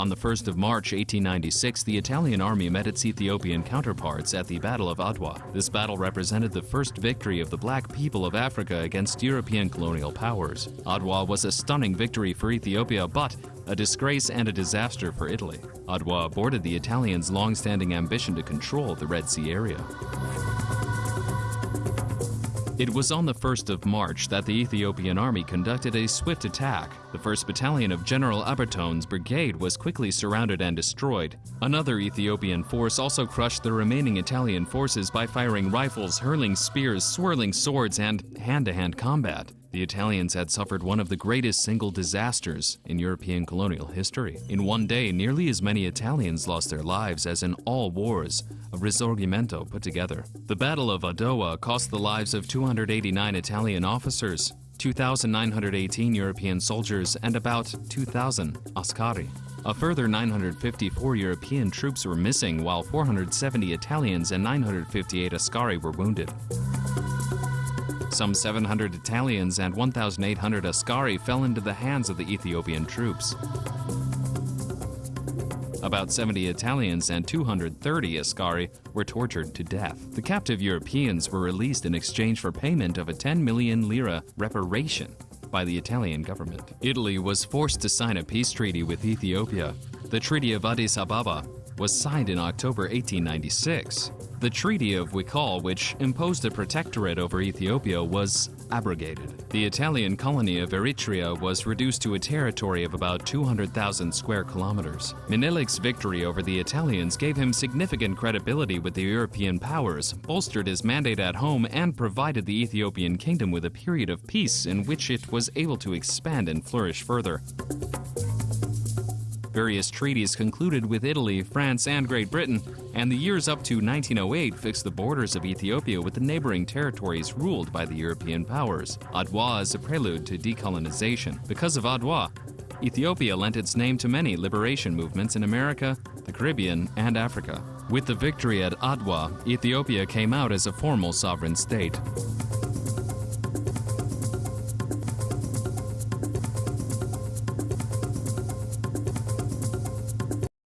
On the 1st of March 1896, the Italian army met its Ethiopian counterparts at the Battle of Adwa. This battle represented the first victory of the black people of Africa against European colonial powers. Adwa was a stunning victory for Ethiopia, but a disgrace and a disaster for Italy. Adwa aborted the Italians' long-standing ambition to control the Red Sea area. It was on the 1st of March that the Ethiopian army conducted a swift attack. The 1st Battalion of General Albertone's brigade was quickly surrounded and destroyed. Another Ethiopian force also crushed the remaining Italian forces by firing rifles, hurling spears, swirling swords, and hand-to-hand combat. The Italians had suffered one of the greatest single disasters in European colonial history. In one day, nearly as many Italians lost their lives as in all wars of Risorgimento put together. The Battle of Adowa cost the lives of 289 Italian officers, 2,918 European soldiers, and about 2,000 Askari. A further 954 European troops were missing, while 470 Italians and 958 Askari were wounded. Some 700 Italians and 1,800 Askari fell into the hands of the Ethiopian troops. About 70 Italians and 230 Askari were tortured to death. The captive Europeans were released in exchange for payment of a 10 million lira reparation by the Italian government. Italy was forced to sign a peace treaty with Ethiopia. The Treaty of Addis Ababa was signed in October 1896. The Treaty of Wikal, which imposed a protectorate over Ethiopia, was abrogated. The Italian colony of Eritrea was reduced to a territory of about 200,000 square kilometers. Menelik's victory over the Italians gave him significant credibility with the European powers, bolstered his mandate at home, and provided the Ethiopian kingdom with a period of peace in which it was able to expand and flourish further. Various treaties concluded with Italy, France, and Great Britain, and the years up to 1908 fixed the borders of Ethiopia with the neighboring territories ruled by the European powers. Adwa is a prelude to decolonization. Because of Adwa, Ethiopia lent its name to many liberation movements in America, the Caribbean, and Africa. With the victory at Adwa, Ethiopia came out as a formal sovereign state.